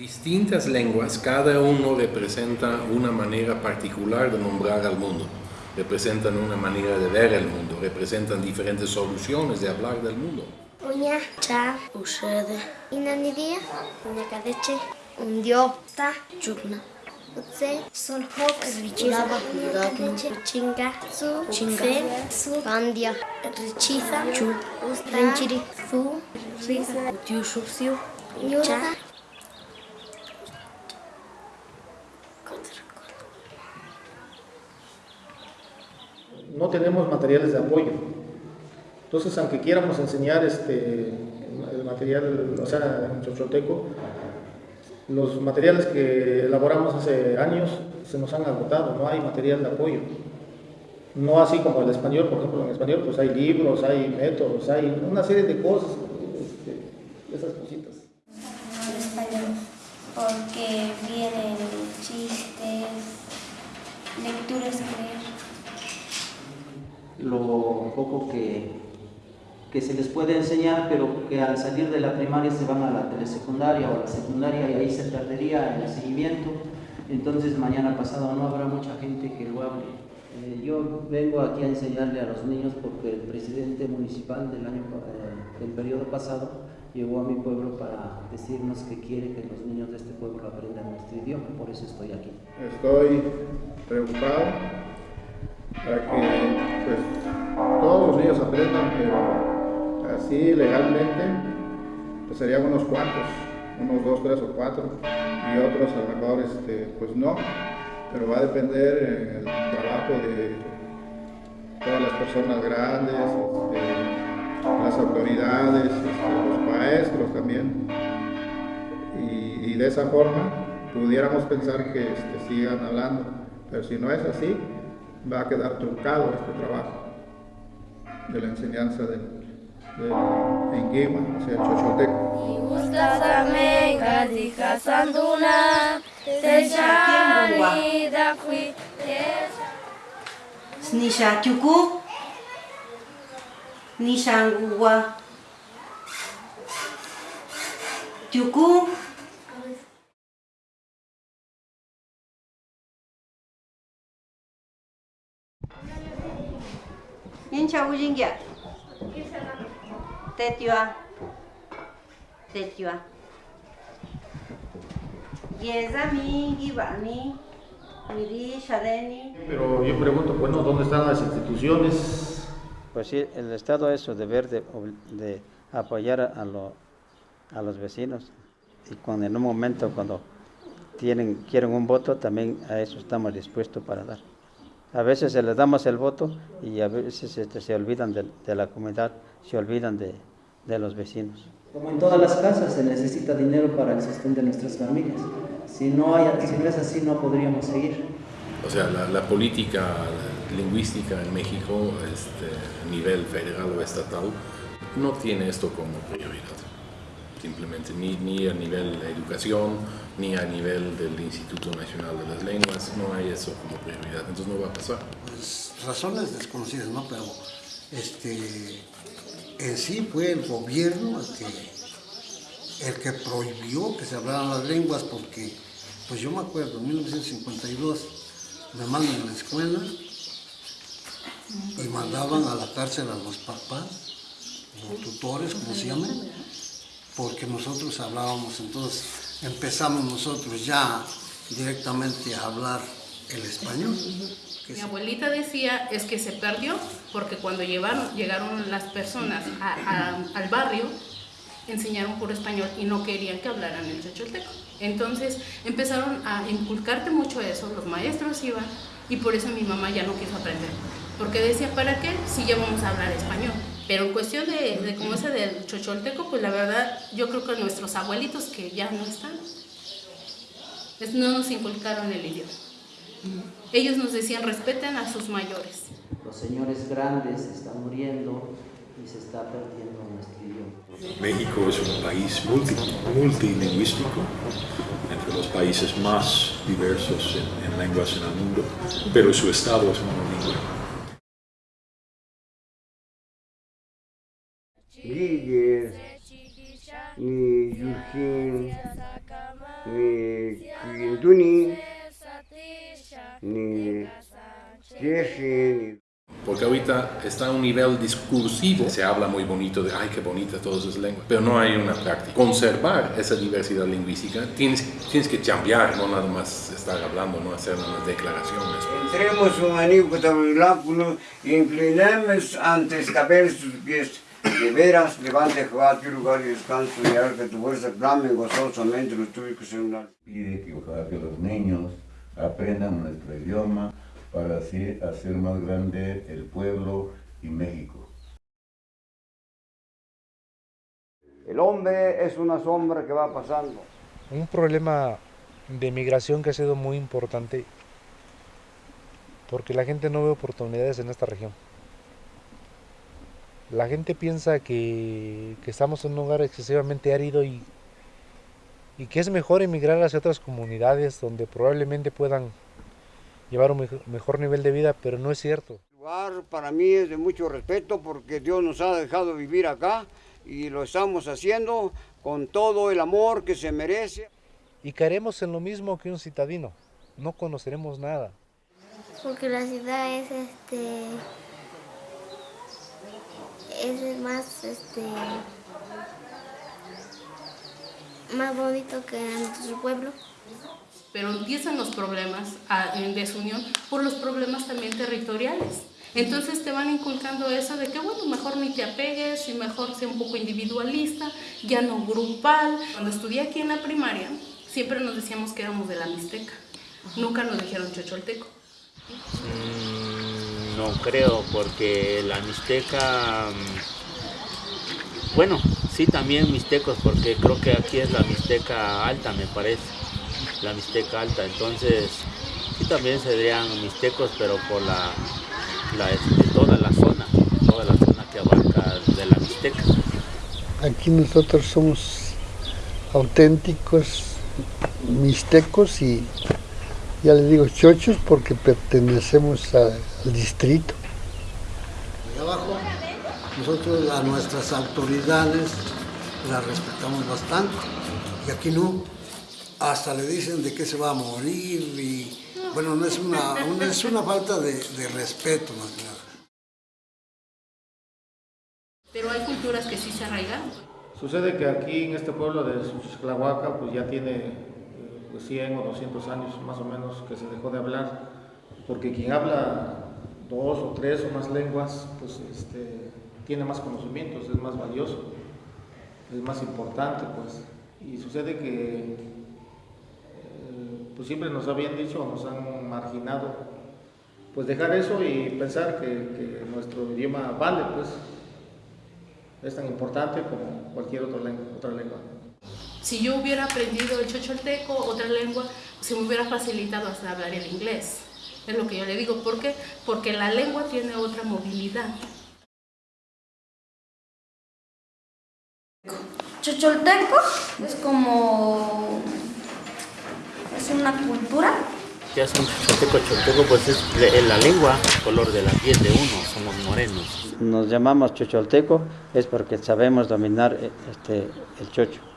Distintas lenguas, cada uno representa una manera particular de nombrar al mundo, representan una manera de ver el mundo, representan diferentes soluciones de hablar del mundo. Uña, cha, ushede. Inanidia, uña kadeche, undiopta, chugna. Utse, hop, richiza, yudatnu, chinga, su, chinga, su, pandia, richiza, chu, rinchiri, su, risa, yushupsiu, cha, no tenemos materiales de apoyo. Entonces, aunque quieramos enseñar este, el material, o sea, en chochoteco, los materiales que elaboramos hace años se nos han agotado, no hay material de apoyo. No así como el español, por ejemplo, en español pues hay libros, hay métodos, hay una serie de cosas, este, esas cositas. En español, porque vienen chistes, lecturas que lo poco que, que se les puede enseñar, pero que al salir de la primaria se van a la telesecundaria o a la secundaria y ahí se perdería el seguimiento. Entonces mañana pasado no habrá mucha gente que lo hable. Eh, yo vengo aquí a enseñarle a los niños porque el presidente municipal del, año, eh, del periodo pasado llegó a mi pueblo para decirnos que quiere que los niños de este pueblo aprendan nuestro idioma, por eso estoy aquí. Estoy preocupado para que pues, todos los niños aprendan, pero así legalmente pues serían unos cuantos, unos dos, tres o cuatro, y otros a lo mejor este, pues no, pero va a depender el trabajo de todas las personas grandes, este, las autoridades, este, los maestros también, y, y, de esa forma pudiéramos pensar que este, sigan hablando, pero si no es así, va a quedar truncado este trabajo de la enseñanza del, del Enguima, o sea, el Xochoteco. Snisha chuku, nishanguwa, chuku, Incha ujingya. Tetua. Tetua. Yeza mi gibani. Miri shadeni. Pero yo pregunto, bueno, ¿dónde están las instituciones? Pues sí, el Estado es su deber de, de apoyar a, lo, a los vecinos. Y cuando en un momento, cuando tienen, quieren un voto, también a eso estamos dispuestos para dar. A veces se les damos el voto y a veces este, se olvidan de, de, la comunidad, se olvidan de, de, los vecinos. Como en todas las casas se necesita dinero para el sostén de nuestras familias. Si no, hay, si no es así no podríamos seguir. O sea, la, la política lingüística en México, este, a nivel federal o estatal, no tiene esto como prioridad simplemente, ni, ni, a nivel de educación, ni a nivel del Instituto Nacional de las Lenguas, no hay eso como prioridad, entonces no va a pasar. Pues razones desconocidas, ¿no? Pero este, en sí fue el gobierno el que, prohibió que se hablaran las lenguas porque, pues yo me acuerdo, en 1952 me mandan a la escuela y mandaban a la cárcel a los papás, los tutores, como se llaman, porque nosotros hablábamos, entonces empezamos nosotros ya directamente a hablar el español. Mi abuelita decía es que se perdió porque cuando llevaron, llegaron las personas a, a, al barrio enseñaron por español y no querían que hablaran el chocholteco. Entonces empezaron a inculcarte mucho eso, los maestros iban y por eso mi mamá ya no quiso aprender. Porque decía, ¿para qué si ya vamos a hablar español? Pero en cuestión de, de como ese del chocholteco, pues la verdad, yo creo que nuestros abuelitos que ya no están, pues no nos inculcaron el idioma. Ellos nos decían, respeten a sus mayores. Los señores grandes están muriendo y se está perdiendo nuestro idioma. México es un país multi, multilingüístico, entre los países más diversos en, en lenguas en el mundo, pero su estado es monolingüe. líder, ni Yushin, ni Quintuni, ni Jesse, ni Porque ahorita está a un nivel discursivo, se habla muy bonito de, ay, qué bonita todas esas lenguas, pero no hay una práctica. Conservar esa diversidad lingüística, tienes, tienes que cambiar, no nada más estar hablando, no hacer unas declaraciones. Entremos un inclinemos antes caber sus pies. De veras, levante Jehová tu lugar y descanso y haga que tu fuerza clame gozosamente los tuyos que son una... Pide que ojalá que los niños aprendan nuestro idioma para así hacer más grande el pueblo y México. El hombre es una sombra que va pasando. Un problema de migración que ha sido muy importante porque la gente no ve oportunidades en esta región. La gente piensa que, que estamos en un lugar excesivamente árido y, y que es mejor emigrar hacia otras comunidades donde probablemente puedan llevar un mejor nivel de vida, pero no es cierto. El lugar para mí es de mucho respeto porque Dios nos ha dejado vivir acá y lo estamos haciendo con todo el amor que se merece. Y caeremos en lo mismo que un citadino, no conoceremos nada. Porque la ciudad es este es más este más bonito que nuestro pueblo pero empiezan los problemas en desunión por los problemas también territoriales. Entonces te van inculcando eso de que, bueno, mejor ni te apegues y mejor sea un poco individualista, ya no grupal. Cuando estudié aquí en la primaria, siempre nos decíamos que éramos de la Mixteca. Nunca nos dijeron chocholteco. Mm, no creo, porque la Mixteca... Mm, bueno, sí también mixtecos, porque creo que aquí es la Mixteca alta, me parece la Mixteca Alta. Entonces, sí también serían mixtecos, pero por la, la este, toda la zona, toda la zona que abarca de la Mixteca. Aquí nosotros somos auténticos mixtecos y ya les digo chochos porque pertenecemos al distrito. De abajo, nosotros a nuestras autoridades las respetamos bastante y aquí no hasta le dicen de qué se va a morir y bueno, no es una, es una falta de, respeto más que nada. Pero hay culturas que sí se arraigan. Sucede que aquí en este pueblo de Xuxclahuaca pues ya tiene 100 o 200 años más o menos que se dejó de hablar, porque quien habla dos o tres o más lenguas pues este, tiene más conocimientos, es más valioso, es más importante pues. Y sucede que pues siempre nos habían dicho, nos han marginado, pues dejar eso y pensar que, nuestro idioma vale, pues es tan importante como cualquier lengua. Otra lengua. Si yo hubiera aprendido el chocholteco, otra lengua, se me hubiera facilitado hasta hablar el inglés. Es lo que yo le digo. ¿Por qué? Porque la lengua tiene otra movilidad. Chocholteco es como es una cultura. ¿Qué es un choteco? Choteco pues es la lengua, el color de la piel de uno, somos morenos. Nos llamamos chocholteco es porque sabemos dominar eh, este, el chocho.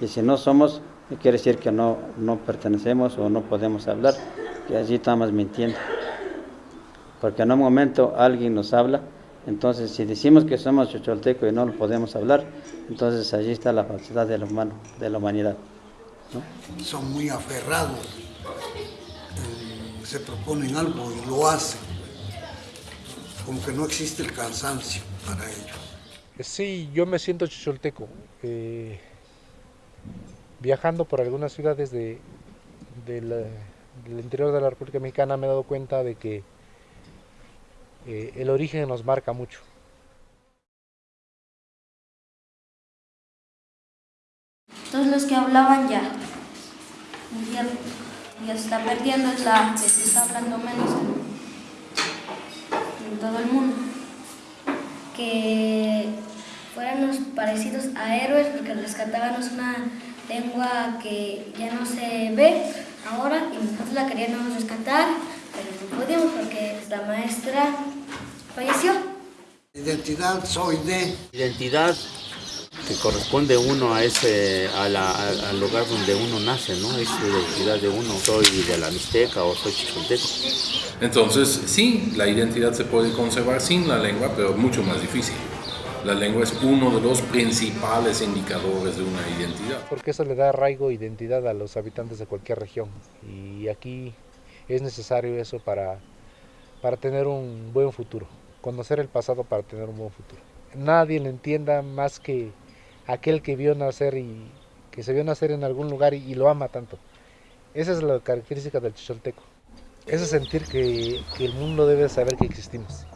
Y si no somos, quiere decir que no, no pertenecemos o no podemos hablar, que allí estamos mintiendo. Porque en un momento alguien nos habla, entonces si decimos que somos chocholteco y no lo podemos hablar, entonces allí está la falsedad del humano, de la humanidad. Son muy aferrados, eh, se proponen algo y lo hacen, como que no existe el cansancio para ellos. Sí, yo me siento chicholteco. Eh, viajando por algunas ciudades de, del interior de la República Mexicana me he dado cuenta de que eh, el origen nos marca mucho. Todos los que hablaban ya ya se está perdiendo, es la que se está hablando menos en, todo el mundo. Que fuéramos parecidos a héroes porque rescatábamos una lengua que ya no se ve ahora y nosotros la queríamos rescatar, pero no pudimos porque la maestra falleció. Identidad, soy de. Identidad, que corresponde uno a ese, a la, a- al lugar donde uno nace, ¿no? Es la identidad de uno. Soy de la Mixteca o soy chichonteco. Entonces, sí, la identidad se puede conservar sin la lengua, pero mucho más difícil. La lengua es uno de los principales indicadores de una identidad. porque eso le da arraigo e identidad a los habitantes de cualquier región. Y aquí es necesario eso para, para tener un buen futuro, conocer el pasado para tener un buen futuro. Nadie le entienda más que aquel que vio nacer y que se vio nacer en algún lugar y, lo ama tanto. Esa es la característica del chicholteco. Ese sentir que el mundo debe saber que existimos.